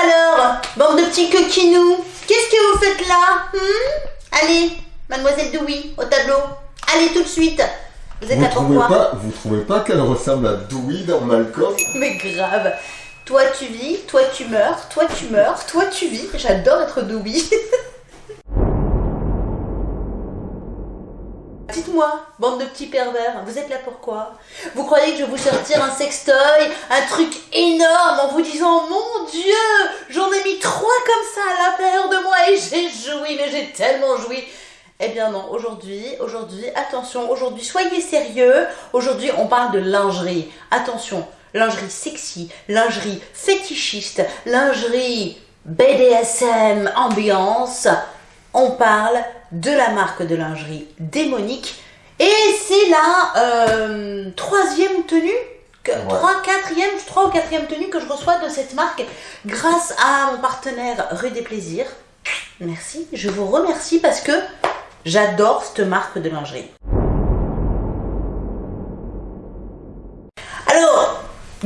alors, bande de petits coquinous, qu'est-ce que vous faites là hmm? Allez, mademoiselle Dewey, au tableau. Allez tout de suite. Vous êtes Vous là trouvez pourquoi? pas, vous trouvez pas qu'elle ressemble à Dewey dans Malcolm? Mais grave. Toi tu vis, toi tu meurs, toi tu meurs, toi tu vis. J'adore être Dewey. Dites-moi, bande de petits pervers, vous êtes là pourquoi Vous croyez que je vais vous sortir un sextoy, un truc énorme en vous disant Mon Dieu, j'en ai mis trois comme ça à l'intérieur de moi et j'ai joui, mais j'ai tellement joui eh bien non, aujourd'hui, aujourd'hui, attention, aujourd'hui, soyez sérieux. Aujourd'hui, on parle de lingerie. Attention, lingerie sexy, lingerie fétichiste, lingerie BDSM, ambiance. On parle de la marque de lingerie démonique. Et c'est la euh, troisième tenue, que- trois, quatrième, trois ou quatrième tenue que je reçois de cette marque grâce à mon partenaire Rue des Plaisirs. Merci, je vous remercie parce que j'adore cette marque de lingerie.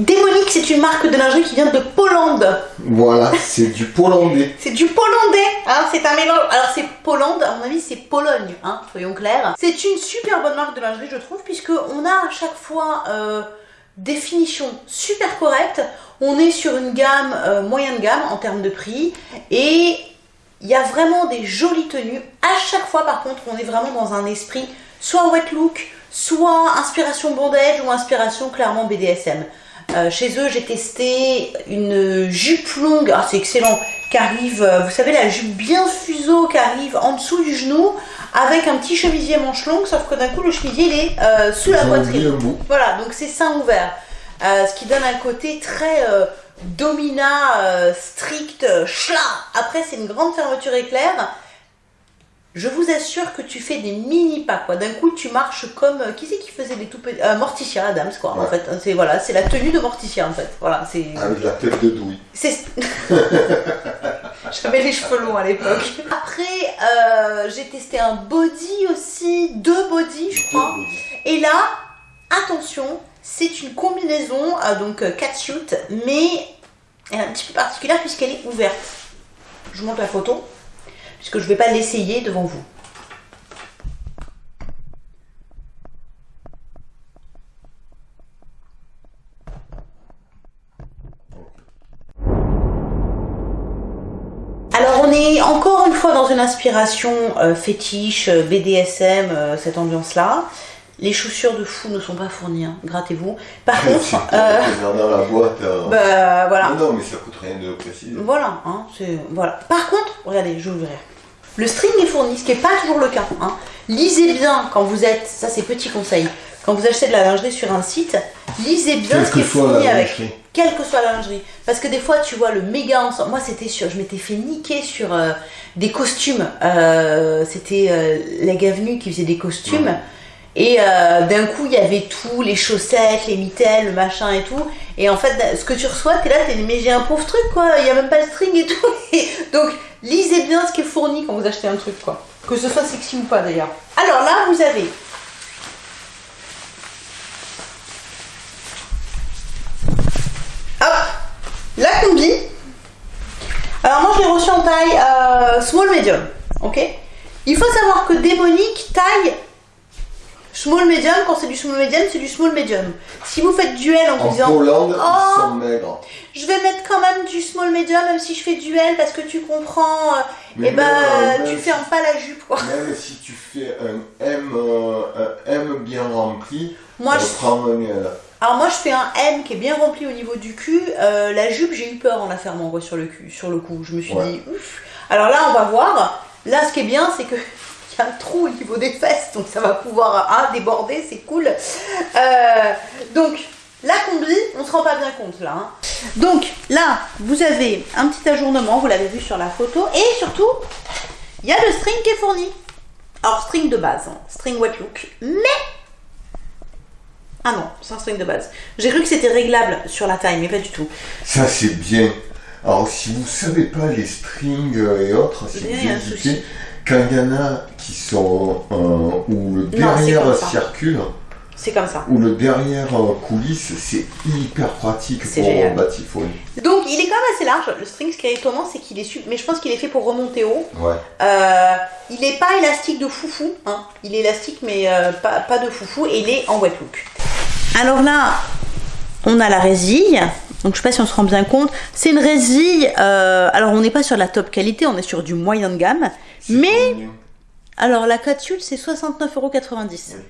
Démonique, c'est une marque de lingerie qui vient de Pologne. Voilà, c'est du pollandais. C'est du pollandais, hein, c'est un mélange. Alors c'est Pologne, à mon avis c'est Pologne, hein, soyons clairs. C'est une super bonne marque de lingerie je trouve, puisque on a à chaque fois euh, des finitions super correctes. On est sur une gamme euh, moyenne gamme en termes de prix et il y a vraiment des jolies tenues. À chaque fois par contre on est vraiment dans un esprit soit wet look, soit inspiration bondage ou inspiration clairement BDSM. Euh, chez eux, j'ai testé une jupe longue, ah, c'est excellent, qui arrive, euh, vous savez, la jupe bien fuseau qui arrive en dessous du genou, avec un petit chemisier manche longue, sauf que d'un coup, le chemisier, il est euh, sous la poitrine. Voilà, donc c'est sein ouvert, Euh, ce qui donne un côté très domina, strict, schla. Après, c'est une grande fermeture éclair. Je vous assure que tu fais des mini pas quoi. D'un coup, tu marches comme euh, qui c'est qui faisait des tout petits euh, Morticia Adams quoi. En fait, c'est voilà, c'est la tenue de Morticia en fait. Voilà, c'est Avec la tête de c'est J'avais les cheveux longs à l'époque. Après, euh, j'ai testé un body aussi, deux body je crois. Et là, attention, c'est une combinaison, euh, donc catsuit, mais elle est un petit peu particulière puisqu'elle est ouverte. Je vous montre la photo, puisque je ne vais pas l'essayer devant vous. Alors on est encore une fois dans une inspiration euh, fétiche, euh, BDSM, euh, cette ambiance-là. Les chaussures de fou ne sont pas fournies, hein, grattez-vous. Par contre, euh, dans la boîte. euh. bah voilà, Non, non, mais ça coûte rien de préciser. voilà, hein, voilà. Par contre, regardez, je vais ouvrir. Le string est fourni, ce qui n'est pas toujours le cas. hein. Lisez bien quand vous êtes, ça c'est petit conseil, quand vous achetez de la lingerie sur un site, lisez bien Quelle ce qui que est soit fourni la avec lingerie. quelle que soit la lingerie. Parce que des fois, tu vois le méga ensemble. Moi, c'était sur, je m'étais fait niquer sur euh, des costumes. Euh, c'était euh, Leg Avenue qui faisait des costumes. Ouais. Et euh, d'un coup, il y avait tout, les chaussettes, les mitaines, le machin et tout. Et en fait, ce que tu reçois, t'es là, t'es mais j'ai un pauvre truc quoi. Il y a même pas le string et tout. Et donc, lisez bien ce qui est fourni quand vous achetez un truc quoi. Que ce soit sexy ou pas d'ailleurs. Alors là, vous avez Hop, la combi. Alors moi je l'ai reçu en taille euh, small medium, ok? Il faut savoir que démonique taille small medium, quand c'est du small medium, c'est du small medium. Si vous faites duel en vous disant Pologne, Oh. ils sont maigres. je vais mettre quand même du small medium même si je fais duel parce que tu comprends, euh, Mais et ben euh, tu fermes pas la jupe quoi. Même si tu fais un M, euh, un M bien rempli, Moi je prend un L. Alors moi je fais un M qui est bien rempli au niveau du cul. Euh, la jupe j'ai eu peur en la fermant sur le cul, sur le coup. Je me suis Ouais. dit ouf. Alors là on va voir. Là ce qui est bien c'est que il y a un trou au niveau des fesses donc ça va pouvoir hein, déborder, c'est cool. Euh, donc la combi, on se rend pas bien compte là. hein. Donc là vous avez un petit ajournement, vous l'avez vu sur la photo et surtout il y a le string qui est fourni. Alors string de base, hein, string wet look, mais ah non, c'est un string de base. J'ai cru que c'était réglable sur la taille, mais pas du tout. Ça, c'est bien. Alors, si vous savez pas les strings euh, et autres, si vous souci. quand il y en a qui sont euh, où le derrière circule, c'est comme ça. Ou le derrière euh, coulisse, c'est hyper pratique pour génial. batifoler. Donc il est quand même assez large. Le string, ce qui est étonnant, c'est qu'il est super. Mais je pense qu'il est fait pour remonter haut. Ouais. Euh, il n'est pas élastique de foufou. Hein. Il est élastique, mais euh, pas, pas de foufou. Et il est en wet look. Alors là, on a la résille. Donc je sais pas si on se rend bien compte. C'est une résille. euh, alors on n'est pas sur la top qualité, on est sur du moyen de gamme. Mais alors la capsule c'est 69,90€. Oui.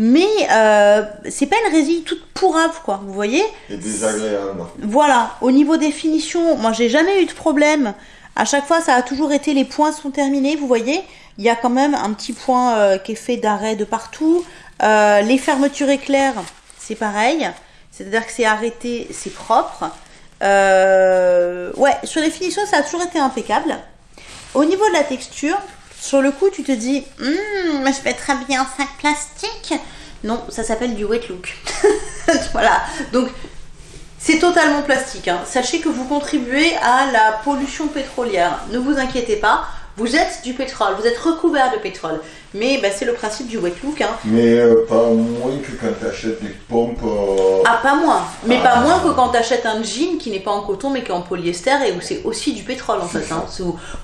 Mais euh, c'est pas une résille toute pourrave quoi, vous voyez Et désagréable. Voilà, au niveau des finitions, moi j'ai jamais eu de problème. À chaque fois, ça a toujours été les points sont terminés, vous voyez. Il y a quand même un petit point euh, qui est fait d'arrêt de partout. Euh, les fermetures éclairs, c'est pareil. C'est-à-dire que c'est arrêté, c'est propre. Euh, ouais, sur les finitions, ça a toujours été impeccable. Au niveau de la texture, sur le coup, tu te dis, mais je fais très bien un sac plastique. Non, ça s'appelle du wet look. voilà. Donc, c'est totalement plastique. hein. Sachez que vous contribuez à la pollution pétrolière. Ne vous inquiétez pas. Vous êtes du pétrole, vous êtes recouvert de pétrole. Mais bah, c'est le principe du wet look. hein. Mais euh, pas moins que quand tu achètes des pompes. euh, Ah, pas moins. Mais pas Ah. moins que quand tu achètes un jean qui n'est pas en coton mais qui est en polyester et où c'est aussi du pétrole en fait. hein.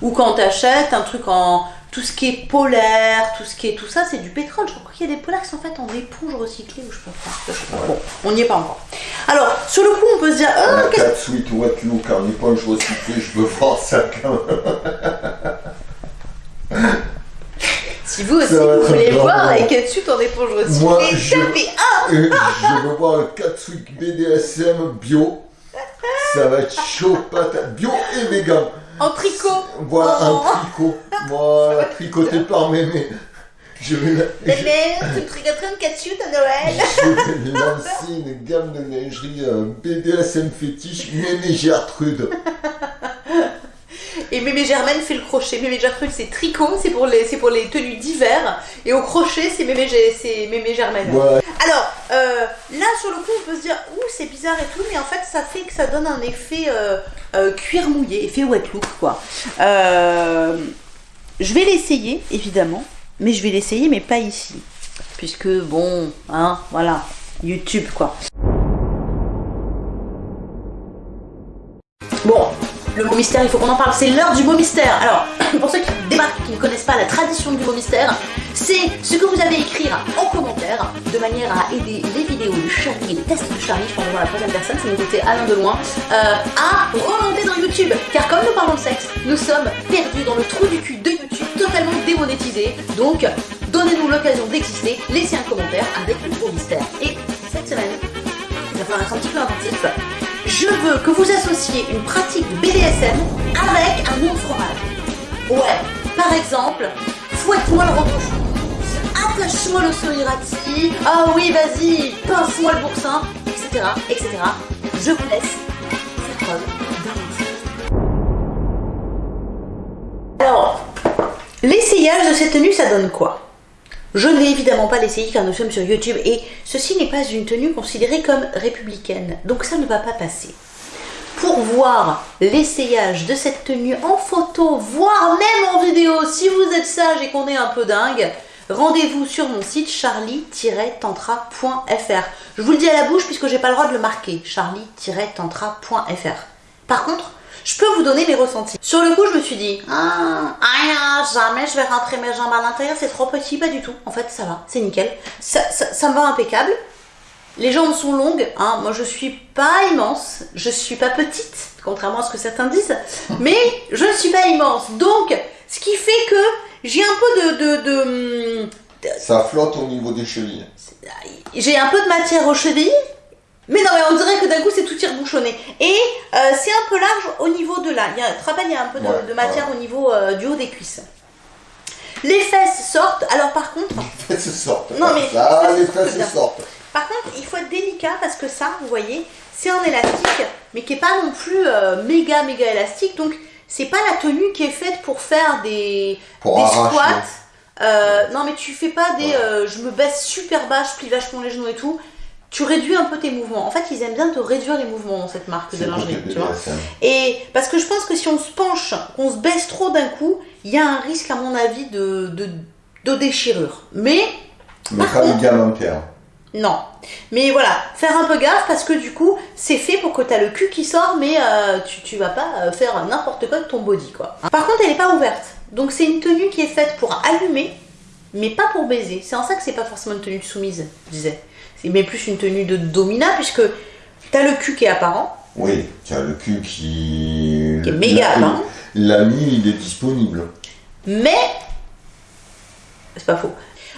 Ou quand tu achètes un truc en. Tout ce qui est polaire, tout ce qui est tout ça, c'est du pétrole. Je crois qu'il y a des polaires qui sont faits en éponge recyclée ou je sais pas. quoi. Je sais pas. Bon, on n'y est pas encore. Alors, sur le coup, on peut se dire, ah, qu'est-ce 4 suite wet look en éponge recyclée, je veux voir ça quand même. Si vous aussi, vous voulez voir avec Ketsup en éponge Moi, recyclée, je- tapez je veux voir le 4 suite BDSM bio. Ça va être chaud patate. Bio et vegan. En tricot. Voilà Oh. un tricot. Voilà, tricoté par mémé. Je vais, la- Bébé, tu me tricoterais une Ketsup à Noël je vais lancer une gamme de lingerie euh, BDSM fétiche mémé Gertrude. Et Mémé Germaine fait le crochet. Mémé Gertrude, c'est tricot, c'est pour les, pour les tenues d'hiver. Et au crochet, c'est Mémé, Mémé Germaine. Alors, euh, là, sur le coup, on peut se dire, ouh, c'est bizarre et tout, mais en fait, ça fait que ça donne un effet euh, euh, cuir mouillé, effet wet look, quoi. Euh, je vais l'essayer, évidemment, mais je vais l'essayer, mais pas ici. Puisque, bon, hein, voilà, YouTube, quoi. Bon, le mot mystère, il faut qu'on en parle. C'est l'heure du mot mystère. Alors, pour ceux qui débarquent, qui ne connaissent pas la tradition du mot mystère, c'est ce que vous avez à écrire en commentaire de manière à aider les et les tests de Charlie, je pense dans la troisième personne, c'est mon côté Alain de loin, euh, à remonter dans YouTube. Car comme nous parlons de sexe, nous sommes perdus dans le trou du cul de YouTube, totalement démonétisés. Donc, donnez-nous l'occasion d'exister, laissez un commentaire avec le mot mystère. Et cette semaine, il va falloir être un petit peu inventif. Je veux que vous associez une pratique BDSM avec un de fromage. Ouais, par exemple, fouette-moi le rotochou, attache-moi le solirati, ah oui, vas-y, pince-moi le boursin, etc., etc. Je vous laisse. Alors, l'essayage de cette tenue, ça donne quoi? Je ne l'ai évidemment pas l'essayer car nous sommes sur YouTube et ceci n'est pas une tenue considérée comme républicaine, donc ça ne va pas passer. Pour voir l'essayage de cette tenue en photo, voire même en vidéo, si vous êtes sage et qu'on est un peu dingue, rendez-vous sur mon site charlie-tantra.fr. Je vous le dis à la bouche puisque j'ai pas le droit de le marquer, charlie-tantra.fr. Par contre, je peux vous donner mes ressentis. Sur le coup, je me suis dit, ah, jamais je vais rentrer mes jambes à l'intérieur, c'est trop petit, pas du tout. En fait, ça va, c'est nickel. Ça, ça, ça me va impeccable. Les jambes sont longues, hein. moi je suis pas immense, je suis pas petite, contrairement à ce que certains disent, mais je ne suis pas immense. Donc, ce qui fait que j'ai un peu de, de, de, Ça flotte au niveau des chevilles. j'ai un peu de matière aux chevilles, mais non, mais on dirait que d'un coup c'est tout tire-bouchonné. Et euh, c'est un peu large au niveau de là. Il y a, tu te rappelles, il y a un peu de, Ouais, de matière au niveau euh, du haut des cuisses. Les fesses sortent, alors par contre, Les fesses sortent. Non, mais Ah, les les fesses sortent par contre, il faut être délicat parce que ça, vous voyez, c'est un élastique, mais qui est pas non plus euh, méga méga élastique. Donc, c'est pas la tenue qui est faite pour faire des, Pour des squats. Euh, non, mais tu fais pas des. Ouais. euh, je me baisse super bas, je plie vachement les genoux et tout. Tu réduis un peu tes mouvements. En fait, ils aiment bien te réduire les mouvements dans cette marque de lingerie, tu vois. Et parce que je pense que si on se penche, qu'on se baisse trop d'un coup, il y a un risque, à mon avis, de, de, de déchirure. Mais Mais Par pas contre- égalitaire. Non. Mais voilà, faire un peu gaffe parce que du coup, c'est fait pour que t'as le cul qui sort, mais euh, tu, tu vas pas euh, faire n'importe quoi de ton body, quoi. Par contre, elle est pas ouverte. Donc c'est une tenue qui est faite pour allumer, mais pas pour baiser. C'est en ça que c'est pas forcément une tenue de soumise, je disais. C'est mais plus une tenue de domina, puisque t'as le cul qui est apparent, Oui, tu as le cul qui. qui est méga apparent, L'ami, il est disponible. mais c'est pas faux.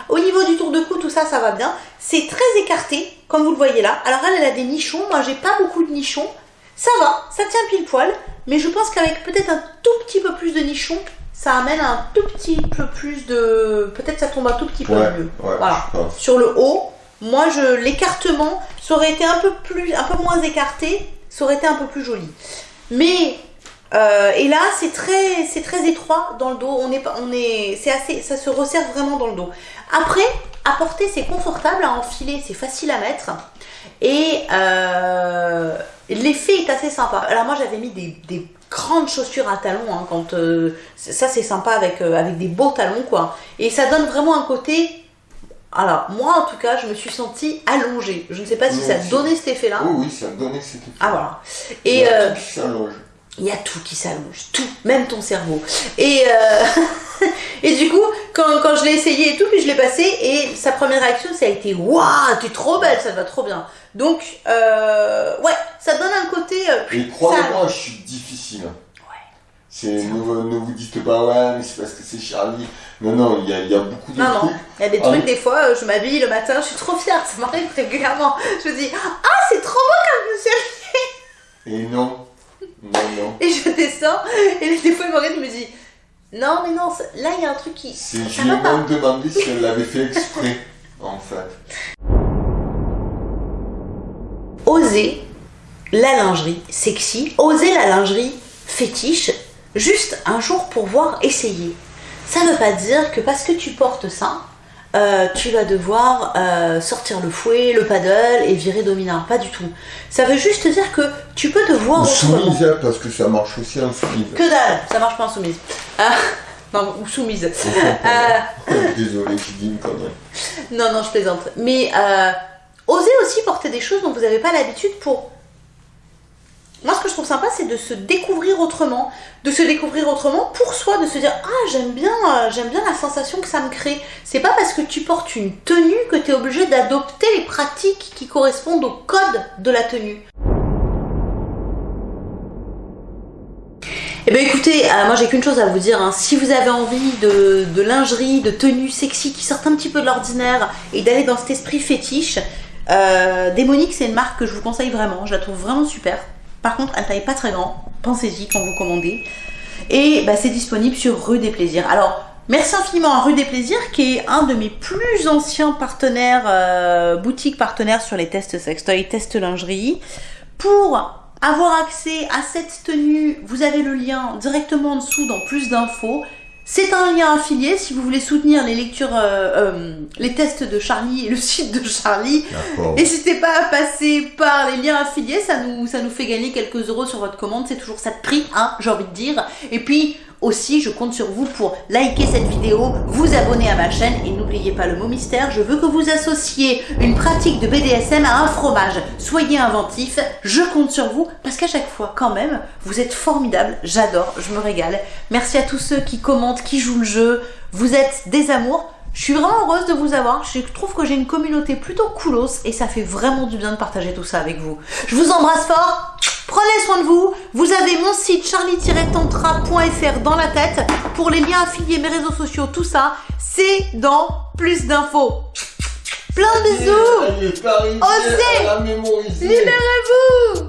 Au niveau du tour de tout ça, ça va bien. C'est très écarté, comme vous le voyez là. Alors elle, elle a des nichons. Moi, j'ai pas beaucoup de nichons. Ça va, ça tient pile poil. Mais je pense qu'avec peut-être un tout petit peu plus de nichons, ça amène un tout petit peu plus de. Peut-être ça tombe un tout petit peu Ouais, mieux. ouais, Voilà. Sur le haut, moi, je l'écartement, ça aurait été un peu plus, un peu moins écarté, ça aurait été un peu plus joli. Mais euh, et là, c'est très, c'est très étroit dans le dos. On est, on est, c'est assez, ça se resserre vraiment dans le dos. Après, à porter, c'est confortable à enfiler, c'est facile à mettre. Et euh, l'effet est assez sympa. Alors moi, j'avais mis des, des grandes chaussures à talons hein, quand euh, ça, c'est sympa avec avec des beaux talons quoi. Et ça donne vraiment un côté. Alors moi, en tout cas, je me suis sentie allongée. Je ne sais pas si ça donnait cet effet-là. Oui, oui, ça donnait cet effet. Ah voilà. Et euh, s'allonge. Il y a tout qui s'allonge, tout, même ton cerveau. Et, euh, et du coup, quand, quand je l'ai essayé et tout, puis je l'ai passé, et sa première réaction, ça a été Waouh, t'es trop belle, ça te va trop bien. Donc, euh, ouais, ça donne un côté. euh, Et croyez-moi, je suis difficile. C'est, ne, vous- ne vous dites pas, ouais, mais c'est parce que c'est Charlie. Non, non, il y a, il y a beaucoup de Non, non, trucs. il y a des Ah trucs, oui. des fois, je m'habille le matin, je suis trop fière, ça m'arrive régulièrement. Je me dis Ah, c'est trop beau comme habillée Et non, non, non. Et je descends, et des fois, Maureen me dit Non, mais non, là, il y a un truc qui. Ça je lui ai même demandé si elle l'avait fait exprès, en fait. oser la lingerie sexy, oser la lingerie fétiche, juste un jour pour voir essayer. Ça ne veut pas dire que parce que tu portes ça, euh, tu vas devoir euh, sortir le fouet, le paddle et virer dominant. Pas du tout. Ça veut juste dire que tu peux te voir Ou soumise, hein, parce que ça marche aussi en soumise. Que dalle, ça marche pas en soumise. Ah, non, ou soumise. Euh, Désolé, j'ai dit une connerie. Non, non, je plaisante. Mais euh, osez aussi porter des choses dont vous n'avez pas l'habitude pour. Moi, ce que je trouve sympa, c'est de se découvrir autrement, de se découvrir autrement pour soi, de se dire ah j'aime bien, euh, j'aime bien la sensation que ça me crée. C'est pas parce que tu portes une tenue que tu es obligé d'adopter les pratiques qui correspondent au code de la tenue. Eh bien écoutez, euh, moi j'ai qu'une chose à vous dire, hein. si vous avez envie de, lingerie, de tenues sexy qui sortent un petit peu de l'ordinaire et d'aller dans cet esprit fétiche, euh, Démonique c'est une marque que je vous conseille vraiment, je la trouve vraiment super. Par contre elle taille pas très grand, pensez-y quand vous commandez. Et bah, c'est disponible sur Rue des Plaisirs. Alors merci infiniment à Rue des Plaisirs qui est un de mes plus anciens partenaires, euh, boutiques partenaires sur les tests sextoy, tests lingerie. Pour avoir accès à cette tenue, vous avez le lien directement en dessous dans plus d'infos. C'est un lien affilié si vous voulez soutenir les lectures, euh, euh, les tests de Charlie et le site de Charlie. N'hésitez pas à passer par les liens affiliés, ça nous, ça nous fait gagner quelques euros sur votre commande, c'est toujours ça de prix, hein, j'ai envie de dire. Et puis aussi, je compte sur vous pour liker cette vidéo, vous abonner à ma chaîne et n'oubliez pas le mot mystère, je veux que vous associez une pratique de BDSM à un fromage. Soyez inventifs, je compte sur vous parce qu'à chaque fois, quand même, vous êtes formidables, j'adore, je me régale. Merci à tous ceux qui commentent, qui jouent le jeu, vous êtes des amours. Je suis vraiment heureuse de vous avoir. Je trouve que j'ai une communauté plutôt coolos et ça fait vraiment du bien de partager tout ça avec vous. Je vous embrasse fort. Prenez soin de vous. Vous avez mon site charlie-tantra.fr dans la tête pour les liens affiliés, mes réseaux sociaux, tout ça. C'est dans plus d'infos. Plein de bisous. Osez. Libérez-vous.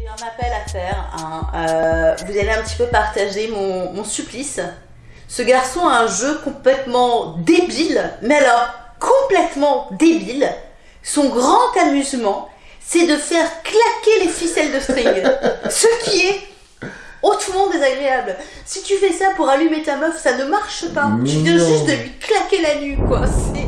J'ai un appel à faire. hein. Euh, vous allez un petit peu partager mon, mon supplice. Ce garçon a un jeu complètement débile, mais alors complètement débile. Son grand amusement, c'est de faire claquer les ficelles de string. Ce qui est hautement désagréable. Si tu fais ça pour allumer ta meuf, ça ne marche pas. Tu viens juste de lui claquer la nuque, quoi. C'est